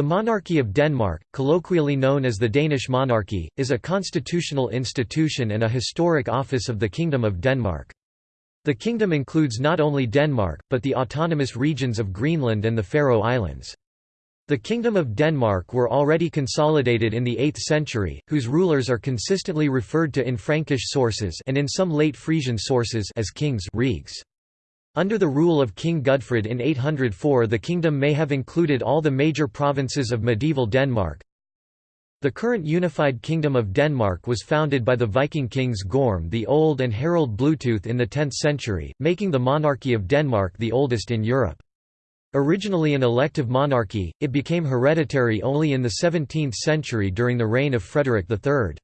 The Monarchy of Denmark, colloquially known as the Danish monarchy, is a constitutional institution and a historic office of the Kingdom of Denmark. The kingdom includes not only Denmark, but the autonomous regions of Greenland and the Faroe Islands. The Kingdom of Denmark were already consolidated in the 8th century, whose rulers are consistently referred to in Frankish sources and in some late Frisian sources as kings Regs. Under the rule of King Gudfred in 804 the kingdom may have included all the major provinces of medieval Denmark. The current unified Kingdom of Denmark was founded by the Viking kings Gorm the Old and Harald Bluetooth in the 10th century, making the monarchy of Denmark the oldest in Europe. Originally an elective monarchy, it became hereditary only in the 17th century during the reign of Frederick III.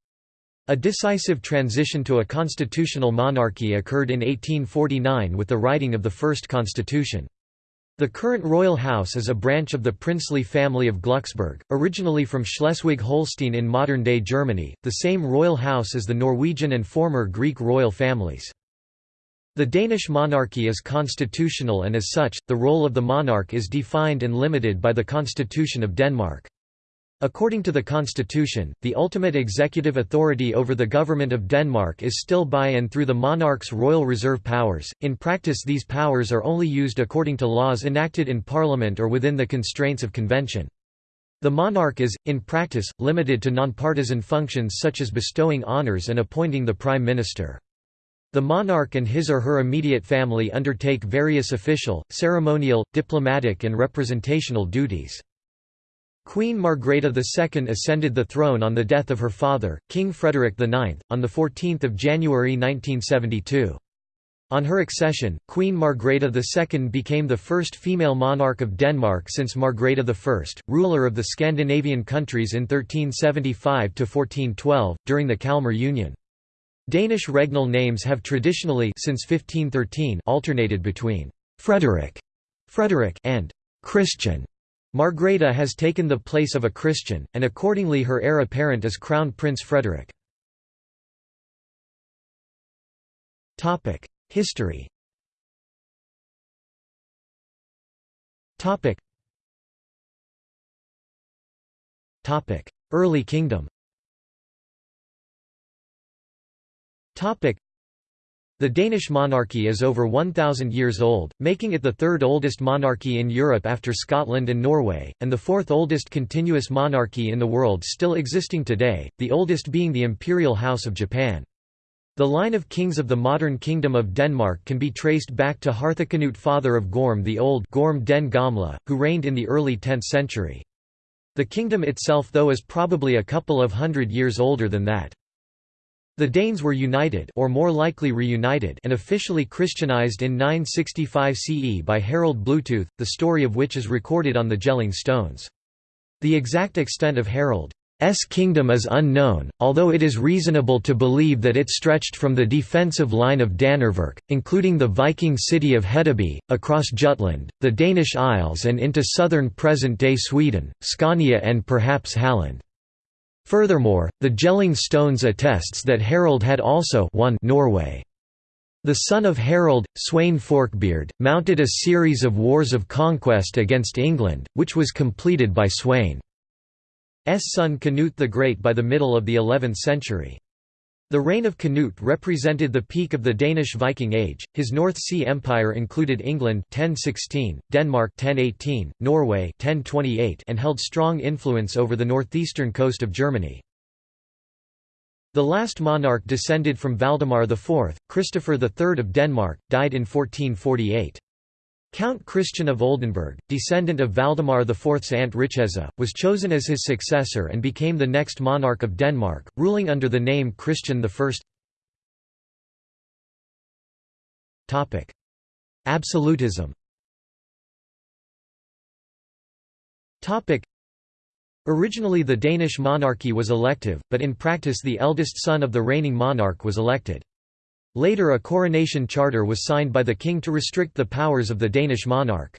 A decisive transition to a constitutional monarchy occurred in 1849 with the writing of the first constitution. The current royal house is a branch of the princely family of Glucksburg, originally from Schleswig-Holstein in modern-day Germany, the same royal house as the Norwegian and former Greek royal families. The Danish monarchy is constitutional and as such, the role of the monarch is defined and limited by the Constitution of Denmark. According to the constitution, the ultimate executive authority over the government of Denmark is still by and through the monarch's royal reserve powers. In practice, these powers are only used according to laws enacted in parliament or within the constraints of convention. The monarch is, in practice, limited to nonpartisan functions such as bestowing honours and appointing the prime minister. The monarch and his or her immediate family undertake various official, ceremonial, diplomatic and representational duties. Queen Margrethe II ascended the throne on the death of her father, King Frederick IX, on 14 January 1972. On her accession, Queen Margrethe II became the first female monarch of Denmark since Margrethe I, ruler of the Scandinavian countries in 1375–1412, during the Kalmar Union. Danish regnal names have traditionally since 1513 alternated between «Frederick» Frederick and «Christian» Margrethe has taken the place of a Christian, and accordingly her heir apparent is Crown Prince Frederick. History Early kingdom the Danish monarchy is over 1,000 years old, making it the third oldest monarchy in Europe after Scotland and Norway, and the fourth oldest continuous monarchy in the world still existing today, the oldest being the Imperial House of Japan. The line of kings of the modern Kingdom of Denmark can be traced back to Harthacnut father of Gorm the Old Gorm den Gamle, who reigned in the early 10th century. The kingdom itself though is probably a couple of hundred years older than that. The Danes were united or more likely reunited and officially Christianized in 965 CE by Harald Bluetooth, the story of which is recorded on the Jelling stones. The exact extent of Harald's kingdom is unknown, although it is reasonable to believe that it stretched from the defensive line of Danevirke, including the Viking city of Hedeby, across Jutland, the Danish Isles and into southern present-day Sweden, Scania and perhaps Halland. Furthermore, the Jelling stones attests that Harald had also won Norway. The son of Harald, Sweyn Forkbeard, mounted a series of wars of conquest against England, which was completed by Sweyn's son Canute the Great by the middle of the 11th century. The reign of Canute represented the peak of the Danish Viking Age. His North Sea Empire included England 1016, Denmark 1018, Norway 1028, and held strong influence over the northeastern coast of Germany. The last monarch descended from Valdemar IV, Christopher III of Denmark, died in 1448. Count Christian of Oldenburg, descendant of Valdemar IV's aunt Richeza, was chosen as his successor and became the next monarch of Denmark, ruling under the name Christian I. Absolutism Originally the Danish monarchy was elective, but in practice the eldest son of the reigning monarch was elected. Later a coronation charter was signed by the king to restrict the powers of the Danish monarch.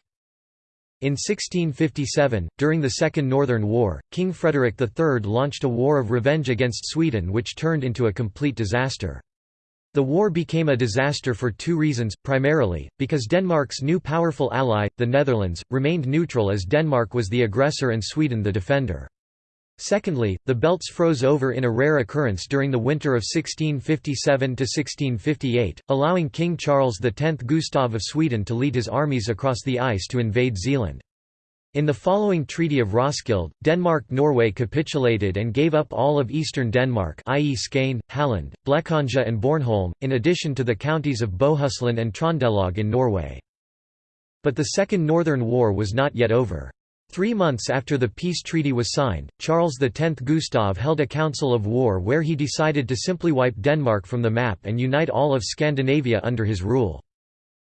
In 1657, during the Second Northern War, King Frederick III launched a war of revenge against Sweden which turned into a complete disaster. The war became a disaster for two reasons, primarily, because Denmark's new powerful ally, the Netherlands, remained neutral as Denmark was the aggressor and Sweden the defender. Secondly, the belts froze over in a rare occurrence during the winter of 1657–1658, allowing King Charles X Gustav of Sweden to lead his armies across the ice to invade Zealand. In the following Treaty of Roskilde, Denmark-Norway capitulated and gave up all of eastern Denmark i.e. Skane, Halland, Blekinge and Bornholm, in addition to the counties of Bohuslän and Trondelag in Norway. But the Second Northern War was not yet over. Three months after the peace treaty was signed, Charles X Gustav held a council of war where he decided to simply wipe Denmark from the map and unite all of Scandinavia under his rule.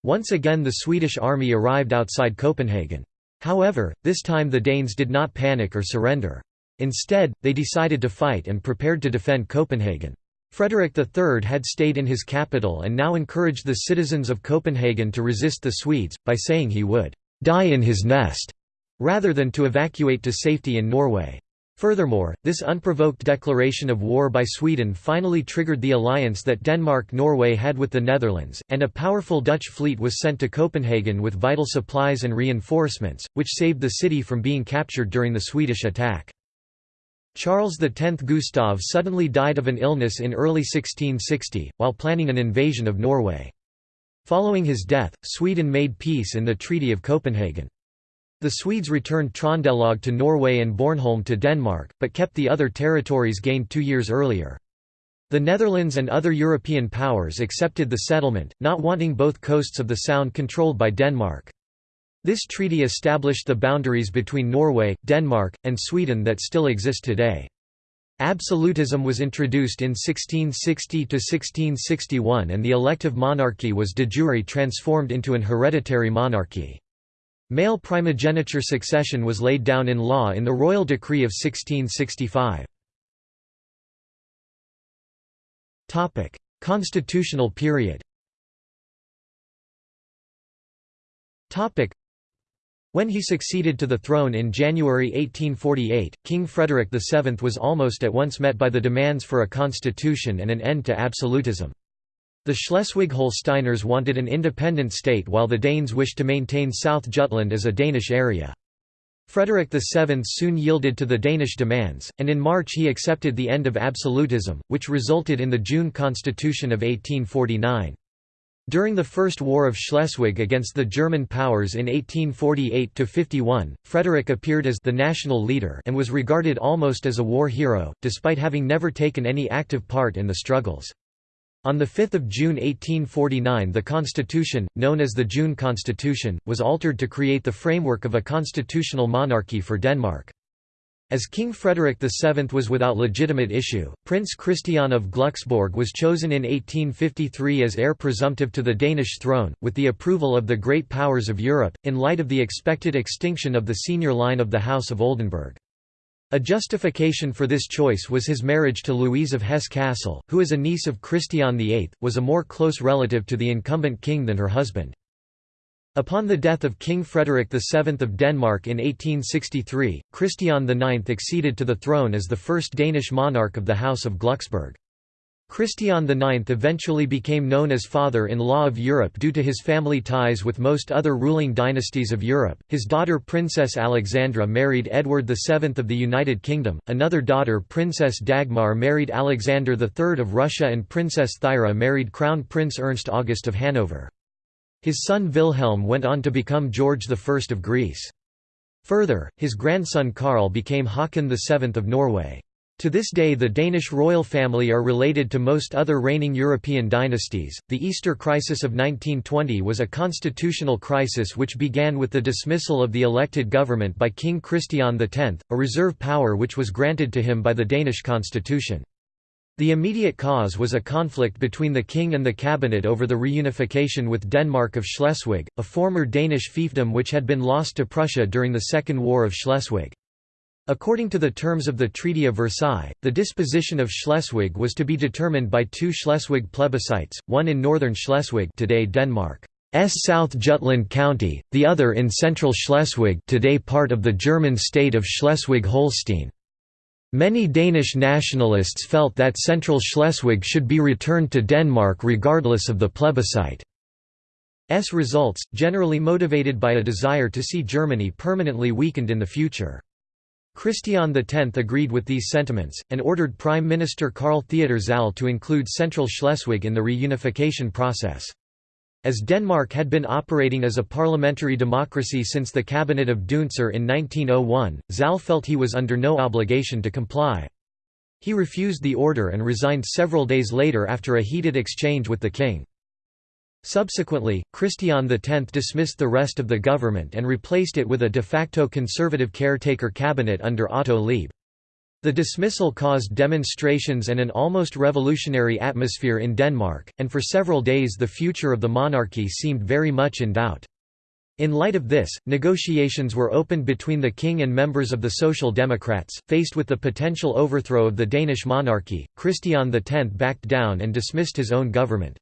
Once again the Swedish army arrived outside Copenhagen. However, this time the Danes did not panic or surrender. Instead, they decided to fight and prepared to defend Copenhagen. Frederick III had stayed in his capital and now encouraged the citizens of Copenhagen to resist the Swedes, by saying he would «die in his nest» rather than to evacuate to safety in Norway. Furthermore, this unprovoked declaration of war by Sweden finally triggered the alliance that Denmark-Norway had with the Netherlands, and a powerful Dutch fleet was sent to Copenhagen with vital supplies and reinforcements, which saved the city from being captured during the Swedish attack. Charles X Gustav suddenly died of an illness in early 1660, while planning an invasion of Norway. Following his death, Sweden made peace in the Treaty of Copenhagen. The Swedes returned Trondelag to Norway and Bornholm to Denmark, but kept the other territories gained two years earlier. The Netherlands and other European powers accepted the settlement, not wanting both coasts of the Sound controlled by Denmark. This treaty established the boundaries between Norway, Denmark, and Sweden that still exist today. Absolutism was introduced in 1660–1661 and the elective monarchy was de jure transformed into an hereditary monarchy. Male primogeniture succession was laid down in law in the Royal Decree of 1665. Constitutional period when he succeeded to the throne in January 1848, King Frederick VII was almost at once met by the demands for a constitution and an end to absolutism. The Schleswig-Holsteiners wanted an independent state while the Danes wished to maintain South Jutland as a Danish area. Frederick VII soon yielded to the Danish demands, and in March he accepted the end of absolutism, which resulted in the June Constitution of 1849. During the First War of Schleswig against the German powers in 1848–51, Frederick appeared as the national leader and was regarded almost as a war hero, despite having never taken any active part in the struggles. On 5 June 1849 the constitution, known as the June Constitution, was altered to create the framework of a constitutional monarchy for Denmark. As King Frederick VII was without legitimate issue, Prince Christian of Glucksburg was chosen in 1853 as heir presumptive to the Danish throne, with the approval of the great powers of Europe, in light of the expected extinction of the senior line of the House of Oldenburg. A justification for this choice was his marriage to Louise of Hesse-Kassel, who as a niece of Christian VIII, was a more close relative to the incumbent king than her husband. Upon the death of King Frederick VII of Denmark in 1863, Christian IX acceded to the throne as the first Danish monarch of the House of Glucksburg. Christian IX eventually became known as father-in-law of Europe due to his family ties with most other ruling dynasties of Europe. His daughter Princess Alexandra married Edward VII of the United Kingdom, another daughter Princess Dagmar married Alexander III of Russia and Princess Thyra married Crown Prince Ernst August of Hanover. His son Wilhelm went on to become George I of Greece. Further, his grandson Karl became Haakon VII of Norway. To this day, the Danish royal family are related to most other reigning European dynasties. The Easter Crisis of 1920 was a constitutional crisis which began with the dismissal of the elected government by King Christian X, a reserve power which was granted to him by the Danish constitution. The immediate cause was a conflict between the king and the cabinet over the reunification with Denmark of Schleswig, a former Danish fiefdom which had been lost to Prussia during the Second War of Schleswig. According to the terms of the Treaty of Versailles, the disposition of Schleswig was to be determined by two Schleswig plebiscites, one in northern Schleswig today Denmark's South Jutland County, the other in central Schleswig today part of the German state of Schleswig-Holstein. Many Danish nationalists felt that Central Schleswig should be returned to Denmark regardless of the plebiscite. S results, generally motivated by a desire to see Germany permanently weakened in the future. Christian X agreed with these sentiments, and ordered Prime Minister Karl Theodor Zahle to include Central Schleswig in the reunification process. As Denmark had been operating as a parliamentary democracy since the Cabinet of Deuntzer in 1901, Zahle felt he was under no obligation to comply. He refused the order and resigned several days later after a heated exchange with the king. Subsequently, Christian X dismissed the rest of the government and replaced it with a de facto conservative caretaker cabinet under Otto Liebe. The dismissal caused demonstrations and an almost revolutionary atmosphere in Denmark, and for several days the future of the monarchy seemed very much in doubt. In light of this, negotiations were opened between the king and members of the Social Democrats. Faced with the potential overthrow of the Danish monarchy, Christian X backed down and dismissed his own government.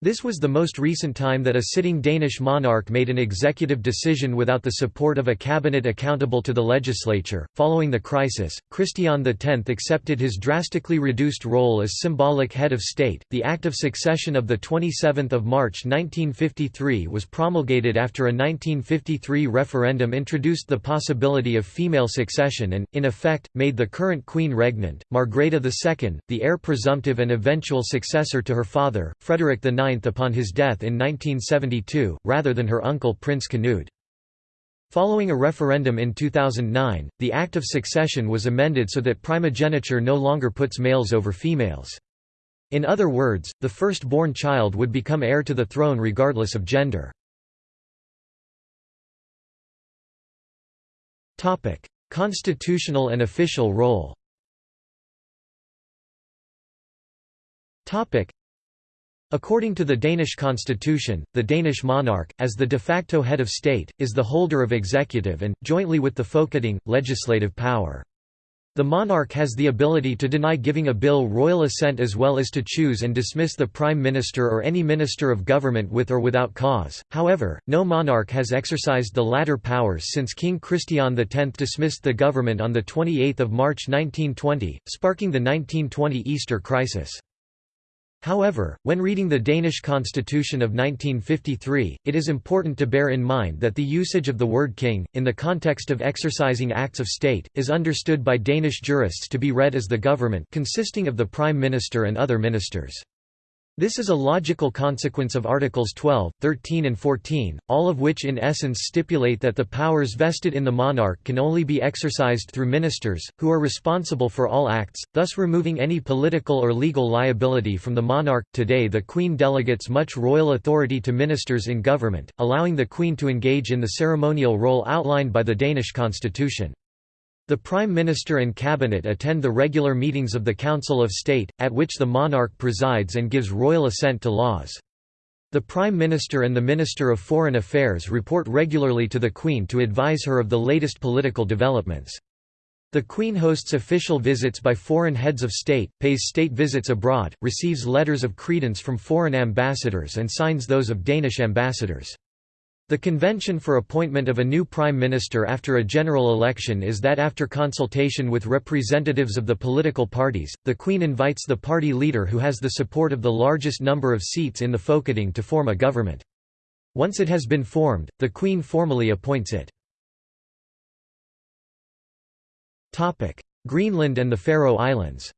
This was the most recent time that a sitting Danish monarch made an executive decision without the support of a cabinet accountable to the legislature. Following the crisis, Christian X accepted his drastically reduced role as symbolic head of state. The Act of Succession of the 27th of March 1953 was promulgated after a 1953 referendum introduced the possibility of female succession and, in effect, made the current queen regnant, Margrethe II, the heir presumptive and eventual successor to her father, Frederick IX upon his death in 1972, rather than her uncle Prince Canute. Following a referendum in 2009, the Act of Succession was amended so that primogeniture no longer puts males over females. In other words, the first-born child would become heir to the throne regardless of gender. Constitutional and official role According to the Danish constitution, the Danish monarch, as the de facto head of state, is the holder of executive and, jointly with the Folketing, legislative power. The monarch has the ability to deny giving a bill royal assent as well as to choose and dismiss the prime minister or any minister of government with or without cause. However, no monarch has exercised the latter powers since King Christian X dismissed the government on 28 March 1920, sparking the 1920 Easter crisis. However, when reading the Danish constitution of 1953, it is important to bear in mind that the usage of the word king, in the context of exercising acts of state, is understood by Danish jurists to be read as the government consisting of the prime minister and other ministers. This is a logical consequence of Articles 12, 13 and 14, all of which in essence stipulate that the powers vested in the monarch can only be exercised through ministers, who are responsible for all acts, thus removing any political or legal liability from the monarch. Today the Queen delegates much royal authority to ministers in government, allowing the Queen to engage in the ceremonial role outlined by the Danish constitution. The Prime Minister and Cabinet attend the regular meetings of the Council of State, at which the monarch presides and gives royal assent to laws. The Prime Minister and the Minister of Foreign Affairs report regularly to the Queen to advise her of the latest political developments. The Queen hosts official visits by foreign heads of state, pays state visits abroad, receives letters of credence from foreign ambassadors and signs those of Danish ambassadors. The convention for appointment of a new prime minister after a general election is that after consultation with representatives of the political parties, the Queen invites the party leader who has the support of the largest number of seats in the Folketing to form a government. Once it has been formed, the Queen formally appoints it. Greenland and the Faroe Islands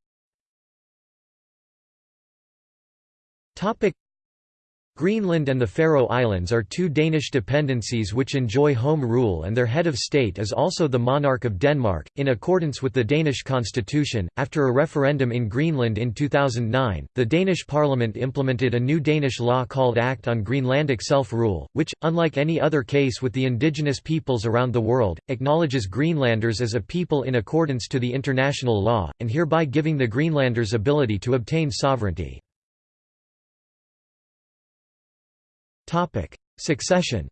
Greenland and the Faroe Islands are two Danish dependencies which enjoy home rule and their head of state is also the monarch of Denmark, in accordance with the Danish constitution. After a referendum in Greenland in 2009, the Danish parliament implemented a new Danish law called Act on Greenlandic Self-Rule, which, unlike any other case with the indigenous peoples around the world, acknowledges Greenlanders as a people in accordance to the international law, and hereby giving the Greenlanders ability to obtain sovereignty. Succession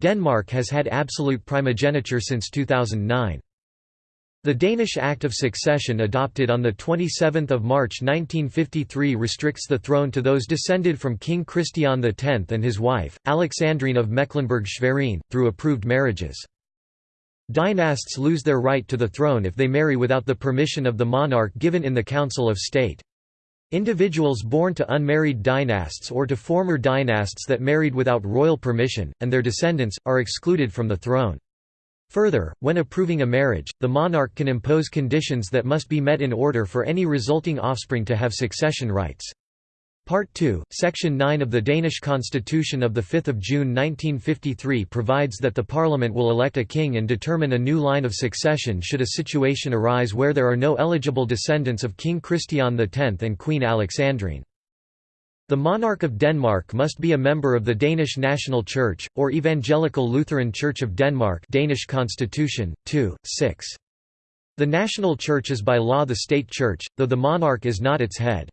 Denmark has had absolute primogeniture since 2009. The Danish Act of Succession adopted on 27 March 1953 restricts the throne to those descended from King Christian X and his wife, Alexandrine of Mecklenburg-Schwerin, through approved marriages. Dynasts lose their right to the throne if they marry without the permission of the monarch given in the Council of State. Individuals born to unmarried dynasts or to former dynasts that married without royal permission, and their descendants, are excluded from the throne. Further, when approving a marriage, the monarch can impose conditions that must be met in order for any resulting offspring to have succession rights. Part 2, Section 9 of the Danish Constitution of 5 June 1953 provides that the parliament will elect a king and determine a new line of succession should a situation arise where there are no eligible descendants of King Christian X and Queen Alexandrine. The monarch of Denmark must be a member of the Danish National Church, or Evangelical Lutheran Church of Denmark Danish Constitution, 2, 6. The national church is by law the state church, though the monarch is not its head.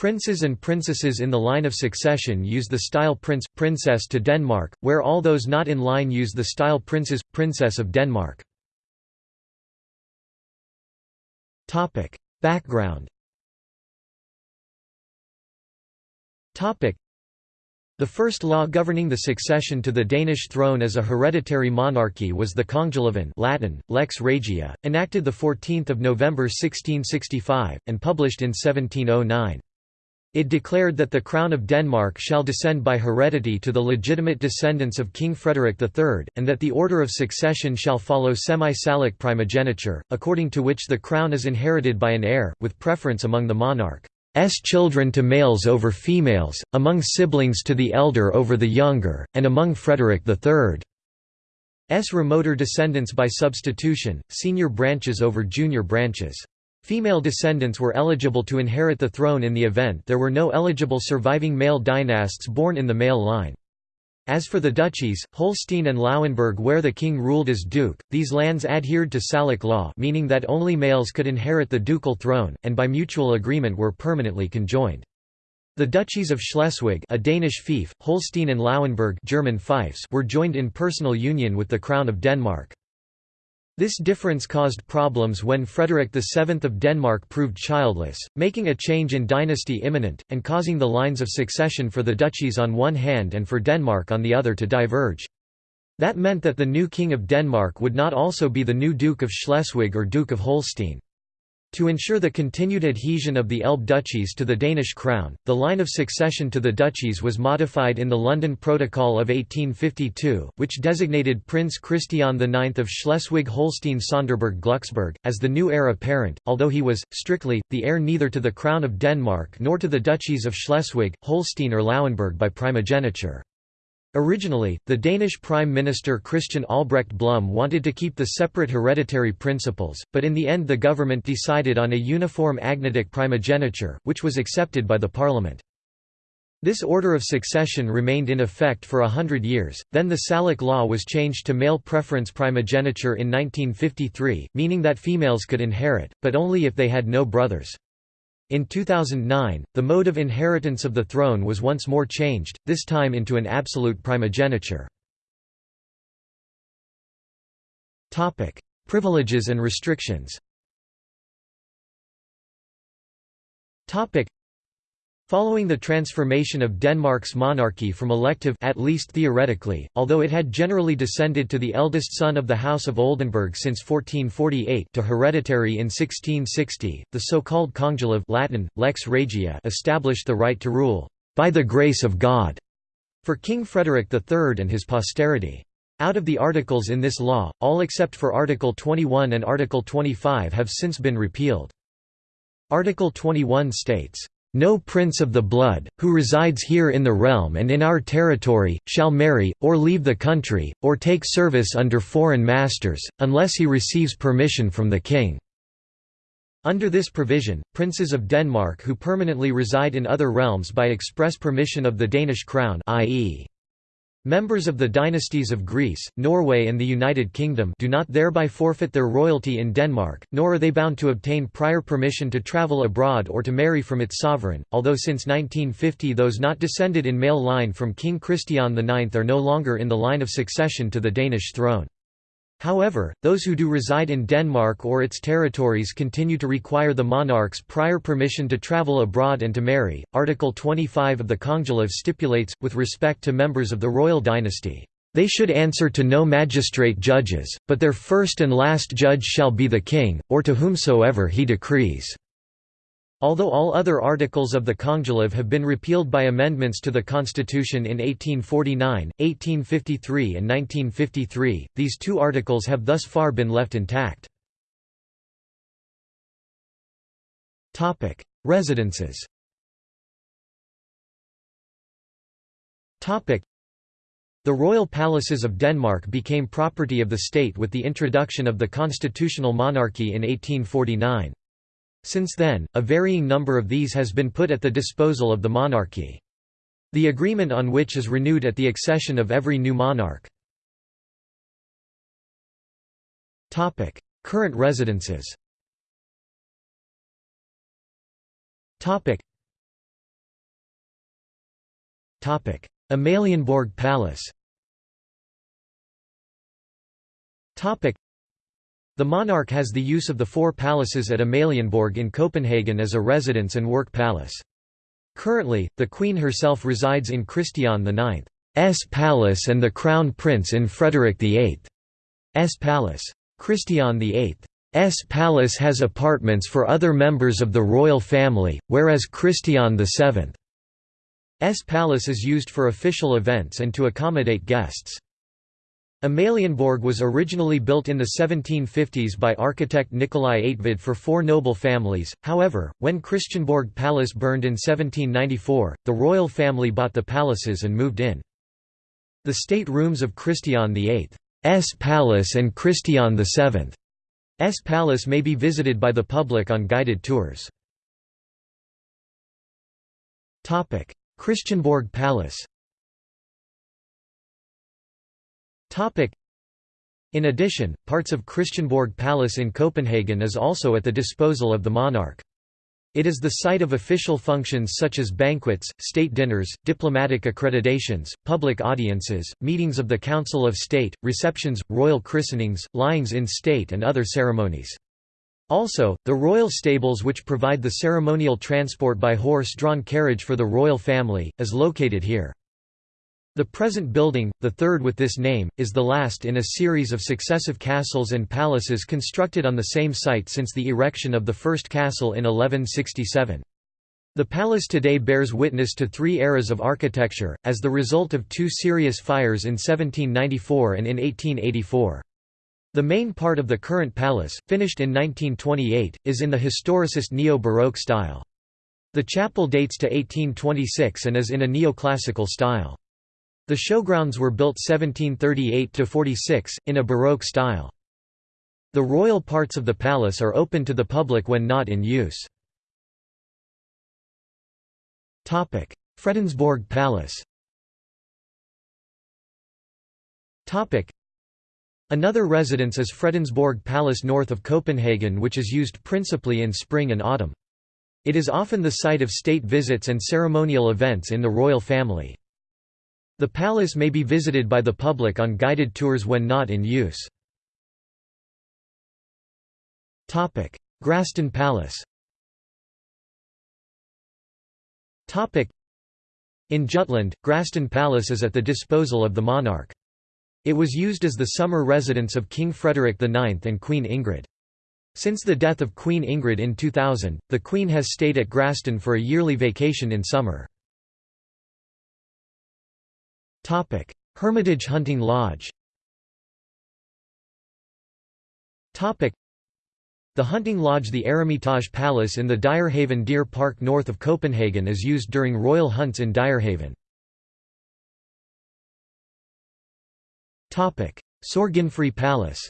Princes and princesses in the line of succession use the style prince, princess to Denmark, where all those not in line use the style princes, princess of Denmark. Background The first law governing the succession to the Danish throne as a hereditary monarchy was the Kongelov Latin, Lex Regia, enacted 14 November 1665, and published in 1709. It declared that the crown of Denmark shall descend by heredity to the legitimate descendants of King Frederick III, and that the order of succession shall follow semi-Salic primogeniture, according to which the crown is inherited by an heir, with preference among the monarch. S children to males over females, among siblings to the elder over the younger, and among Frederick III's remoter descendants by substitution, senior branches over junior branches. Female descendants were eligible to inherit the throne in the event there were no eligible surviving male dynasts born in the male line. As for the duchies, Holstein and Lauenburg where the king ruled as duke, these lands adhered to Salic law meaning that only males could inherit the ducal throne, and by mutual agreement were permanently conjoined. The duchies of Schleswig a Danish fief, Holstein and Lauenburg German fiefs were joined in personal union with the Crown of Denmark. This difference caused problems when Frederick VII of Denmark proved childless, making a change in dynasty imminent, and causing the lines of succession for the duchies on one hand and for Denmark on the other to diverge. That meant that the new King of Denmark would not also be the new Duke of Schleswig or Duke of Holstein. To ensure the continued adhesion of the Elbe duchies to the Danish crown, the line of succession to the duchies was modified in the London Protocol of 1852, which designated Prince Christian IX of Schleswig-Holstein-Sonderburg-Glucksburg, as the new heir apparent, although he was, strictly, the heir neither to the Crown of Denmark nor to the duchies of Schleswig, Holstein or Lauenburg by primogeniture. Originally, the Danish Prime Minister Christian Albrecht Bluhme wanted to keep the separate hereditary principles, but in the end the government decided on a uniform agnatic primogeniture, which was accepted by the parliament. This order of succession remained in effect for a hundred years, then the Salic law was changed to male preference primogeniture in 1953, meaning that females could inherit, but only if they had no brothers. In 2009, the mode of inheritance of the throne was once more changed, this time into an absolute primogeniture. Privileges and restrictions Following the transformation of Denmark's monarchy from elective at least theoretically, although it had generally descended to the eldest son of the House of Oldenburg since 1448 to hereditary in 1660, the so-called Kongelov Latin, Lex Regia established the right to rule, "...by the grace of God", for King Frederick III and his posterity. Out of the articles in this law, all except for Article 21 and Article 25 have since been repealed. Article 21 states, no prince of the blood, who resides here in the realm and in our territory, shall marry, or leave the country, or take service under foreign masters, unless he receives permission from the king." Under this provision, princes of Denmark who permanently reside in other realms by express permission of the Danish crown i.e. Members of the dynasties of Greece, Norway and the United Kingdom do not thereby forfeit their royalty in Denmark, nor are they bound to obtain prior permission to travel abroad or to marry from its sovereign, although since 1950 those not descended in male line from King Christian IX are no longer in the line of succession to the Danish throne. However, those who do reside in Denmark or its territories continue to require the monarch's prior permission to travel abroad and to marry. Article 25 of the Kongelov stipulates, with respect to members of the royal dynasty, they should answer to no magistrate judges, but their first and last judge shall be the king, or to whomsoever he decrees. Although all other articles of the Kongelov have been repealed by amendments to the constitution in 1849, 1853 and 1953, these two articles have thus far been left intact. Residences The royal palaces of Denmark became property of the state with the introduction of the constitutional monarchy in 1849. Since then, a varying number of these has been put at the disposal of the monarchy. The agreement on which is renewed at the accession of every new monarch. Current residences. Amalienborg Palace the monarch has the use of the four palaces at Amalienborg in Copenhagen as a residence and work palace. Currently, the Queen herself resides in Christian IX's palace and the Crown Prince in Frederick VIII's palace. Christian VIII's palace has apartments for other members of the royal family, whereas Christian VII's palace is used for official events and to accommodate guests. Amalienborg was originally built in the 1750s by architect Nikolai Eigtved for four noble families, however, when Christiansborg Palace burned in 1794, the royal family bought the palaces and moved in. The state rooms of Christian VIII's palace and Christian VII's palace may be visited by the public on guided tours. Christiansborg Palace In addition, parts of Christiansborg Palace in Copenhagen is also at the disposal of the monarch. It is the site of official functions such as banquets, state dinners, diplomatic accreditations, public audiences, meetings of the Council of State, receptions, royal christenings, lyings in state and other ceremonies. Also, the royal stables which provide the ceremonial transport by horse-drawn carriage for the royal family, is located here. The present building, the third with this name, is the last in a series of successive castles and palaces constructed on the same site since the erection of the first castle in 1167. The palace today bears witness to three eras of architecture, as the result of two serious fires in 1794 and in 1884. The main part of the current palace, finished in 1928, is in the historicist neo-Baroque style. The chapel dates to 1826 and is in a neoclassical style. The showgrounds were built 1738–46, in a Baroque style. The royal parts of the palace are open to the public when not in use. Fredensborg Palace Another residence is Fredensborg Palace north of Copenhagen which is used principally in spring and autumn. It is often the site of state visits and ceremonial events in the royal family. The palace may be visited by the public on guided tours when not in use. Gråsten Palace In Jutland, Gråsten Palace is at the disposal of the monarch. It was used as the summer residence of King Frederick IX and Queen Ingrid. Since the death of Queen Ingrid in 2000, the Queen has stayed at Gråsten for a yearly vacation in summer. Hermitage Hunting Lodge. The hunting lodge the Eremitage Palace in the Dyrehaven Deer Park north of Copenhagen is used during royal hunts in Dyrehaven. Sorgenfri Palace.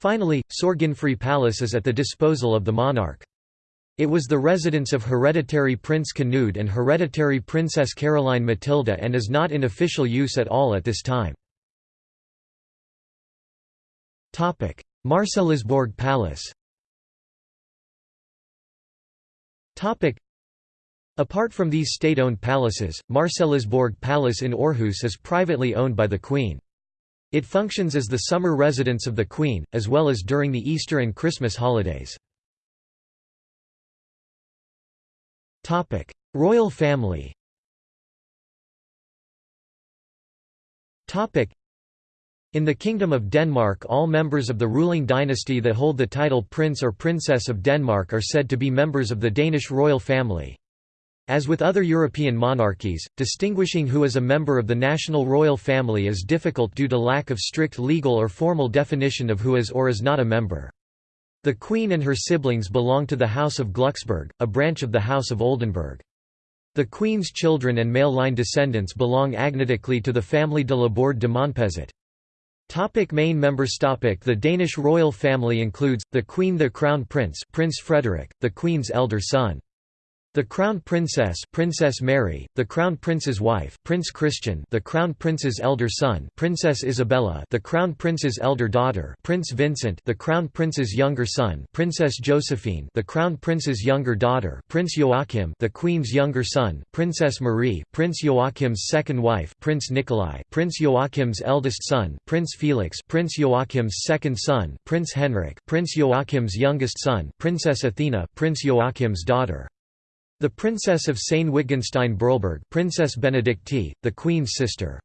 Finally, Sorgenfri Palace is at the disposal of the monarch. It was the residence of hereditary Prince Canute and hereditary Princess Caroline Matilda and is not in official use at all at this time. Marselisborg Palace Apart from these state-owned palaces, Marselisborg Palace in Aarhus is privately owned by the Queen. It functions as the summer residence of the Queen, as well as during the Easter and Christmas holidays. Royal family in the Kingdom of Denmark all members of the ruling dynasty that hold the title Prince or Princess of Denmark are said to be members of the Danish royal family. As with other European monarchies, distinguishing who is a member of the national royal family is difficult due to lack of strict legal or formal definition of who is or is not a member. The Queen and her siblings belong to the House of Glucksburg, a branch of the House of Oldenburg. The Queen's children and male line descendants belong agnatically to the family de Laborde de Monpezat. Topic main members topic The Danish royal family includes, the Queen the Crown Prince Prince Frederik, the Queen's elder son. The Crown Princess Princess Mary, the Crown Prince's wife Prince Christian the Crown Prince's elder son Princess Isabella the Crown Prince's elder daughter Prince Vincent the Crown Prince's younger son Princess Josephine the Crown Prince's younger daughter Prince Joachim the Queen's younger son Princess Marie Prince Joachim's second wife Prince Nikolai Prince Joachim's eldest son Prince Felix Prince Joachim's second son Prince Henrik Prince Joachim's youngest son Princess Athena Prince Joachim's daughter the Princess of Sayn-Wittgenstein-Berleburg Princess Benedicte, the Queen's sister.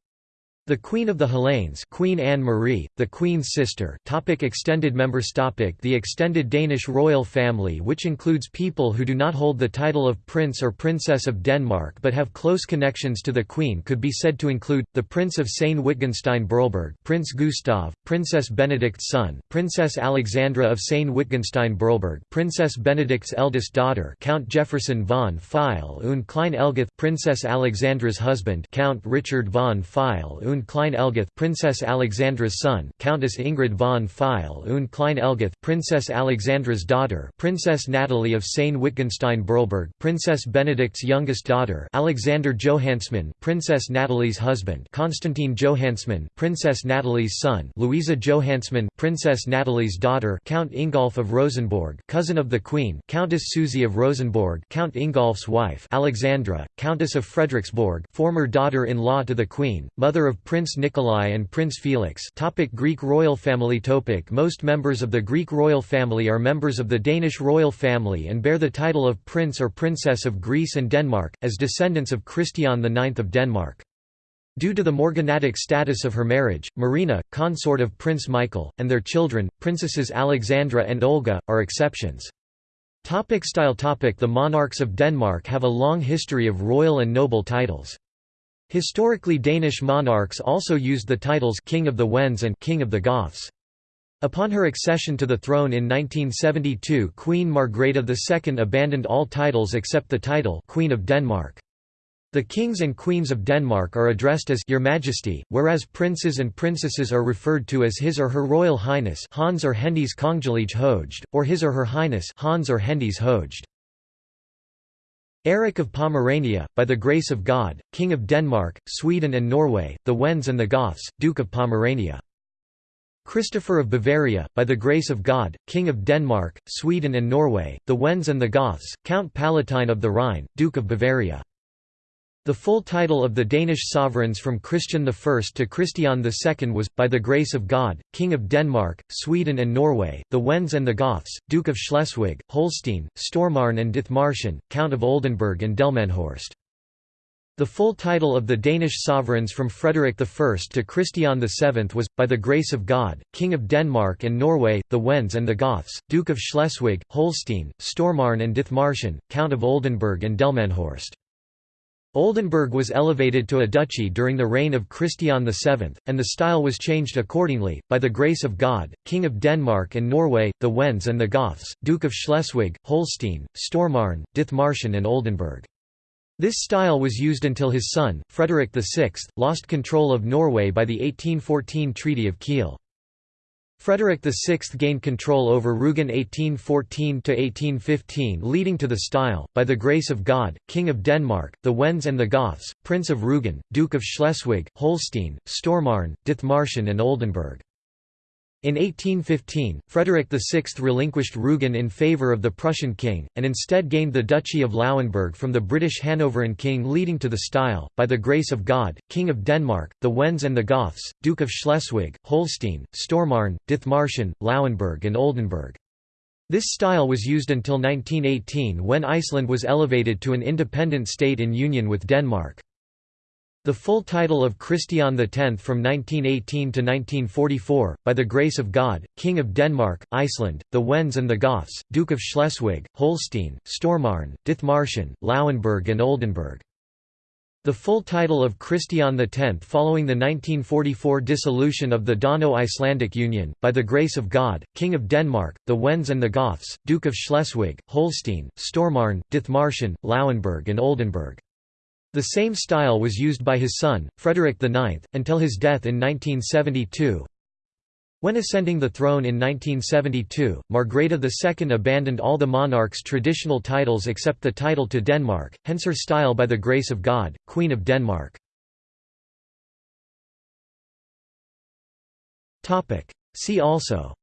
The Queen of the Hellenes Queen Anne Marie, the Queen's sister topic Extended members topic The extended Danish royal family which includes people who do not hold the title of Prince or Princess of Denmark but have close connections to the Queen could be said to include, the Prince of Sayn-Wittgenstein-Berleburg Prince Gustav, Princess Benedict's son, Princess Alexandra of Sayn-Wittgenstein-Berleburg Princess Benedict's eldest daughter Count Jefferson von Pfeil und Klein Ellguth Princess Alexandra's husband Count Richard von Pfeil und und Klein-Ellguth Princess Alexandra's son Countess Ingrid von Pfeil und Klein-Ellguth Princess Alexandra's daughter Princess Natalie of Sayn-Wittgenstein-Berleburg Princess Benedict's youngest daughter Alexander Johannsmann Princess Natalie's husband Constantine Johannsmann Princess Natalie's son Louisa Johannsmann Princess Natalie's daughter Count Ingolf of Rosenborg cousin of the Queen Countess Sussie of Rosenborg Count Ingolf's wife Alexandra, Countess of Frederiksborg former daughter-in-law to the Queen, mother of Prince Nikolai and Prince Felix topic Greek royal family topic Most members of the Greek royal family are members of the Danish royal family and bear the title of Prince or Princess of Greece and Denmark, as descendants of Christian IX of Denmark. Due to the morganatic status of her marriage, Marina, consort of Prince Michael, and their children, Princesses Alexandra and Olga, are exceptions. Topic style topic The monarchs of Denmark have a long history of royal and noble titles. Historically Danish monarchs also used the titles King of the Wends and King of the Goths. Upon her accession to the throne in 1972 Queen Margrethe II abandoned all titles except the title Queen of Denmark. The kings and queens of Denmark are addressed as Your Majesty, whereas princes and princesses are referred to as His or Her Royal Highness Hans or Hendes Kongelige Højhed, or His or Her Highness Hans or Hendes Højhed. Eric of Pomerania, by the grace of God, King of Denmark, Sweden and Norway, the Wends and the Goths, Duke of Pomerania. Christopher of Bavaria, by the grace of God, King of Denmark, Sweden and Norway, the Wends and the Goths, Count Palatine of the Rhine, Duke of Bavaria. The full title of the Danish sovereigns from Christian I to Christian II was, by the grace of God, King of Denmark, Sweden and Norway, the Wends and the Goths, Duke of Schleswig, Holstein, Stormarn and Dithmarschen, Count of Oldenburg and Delmenhorst. The full title of the Danish sovereigns from Frederick I to Christian VII was, by the grace of God, King of Denmark and Norway, the Wends and the Goths, Duke of Schleswig, Holstein, Stormarn and Dithmarschen, Count of Oldenburg and Delmenhorst. Oldenburg was elevated to a duchy during the reign of Christian VII, and the style was changed accordingly, by the grace of God, King of Denmark and Norway, the Wends and the Goths, Duke of Schleswig, Holstein, Stormarn, Dithmarschen and Oldenburg. This style was used until his son, Frederick VI, lost control of Norway by the 1814 Treaty of Kiel. Frederick VI gained control over Rügen 1814–1815 leading to the style, by the grace of God, King of Denmark, the Wends and the Goths, Prince of Rügen, Duke of Schleswig, Holstein, Stormarn, Dithmarschen and Oldenburg. In 1815, Frederick VI relinquished Rügen in favour of the Prussian king, and instead gained the Duchy of Lauenburg from the British Hanoverian king leading to the style, by the grace of God, King of Denmark, the Wends and the Goths, Duke of Schleswig, Holstein, Stormarn, Dithmarschen, Lauenburg and Oldenburg. This style was used until 1918 when Iceland was elevated to an independent state in union with Denmark. The full title of Christian X from 1918 to 1944, by the grace of God, King of Denmark, Iceland, the Wends and the Goths, Duke of Schleswig, Holstein, Stormarn, Dithmarschen, Lauenburg and Oldenburg. The full title of Christian X following the 1944 dissolution of the Dano-Icelandic Union, by the grace of God, King of Denmark, the Wends and the Goths, Duke of Schleswig, Holstein, Stormarn, Dithmarschen, Lauenburg and Oldenburg. The same style was used by his son, Frederick IX, until his death in 1972. When ascending the throne in 1972, Margrethe II abandoned all the monarch's traditional titles except the title to Denmark, hence her style by the grace of God, Queen of Denmark. See also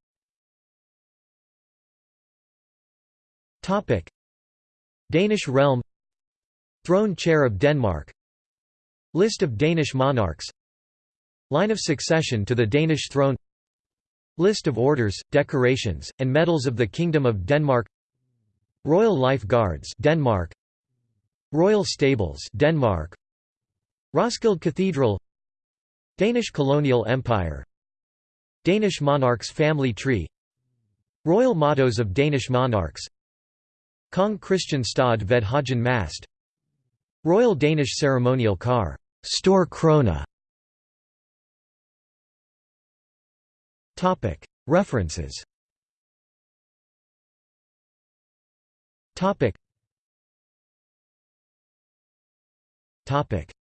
Danish realm Throne Chair of Denmark. List of Danish monarchs. Line of succession to the Danish throne. List of orders, decorations, and medals of the Kingdom of Denmark. Royal Life Guards Denmark. Royal Stables Denmark. Roskilde Cathedral. Danish colonial empire. Danish monarchs family tree. Royal mottos of Danish monarchs. Kong Christian stod ved højen mast Royal Danish ceremonial car, Store Krone. Topic References.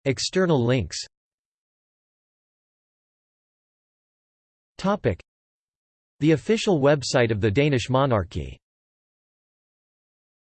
External links. Topic The official website of the Danish monarchy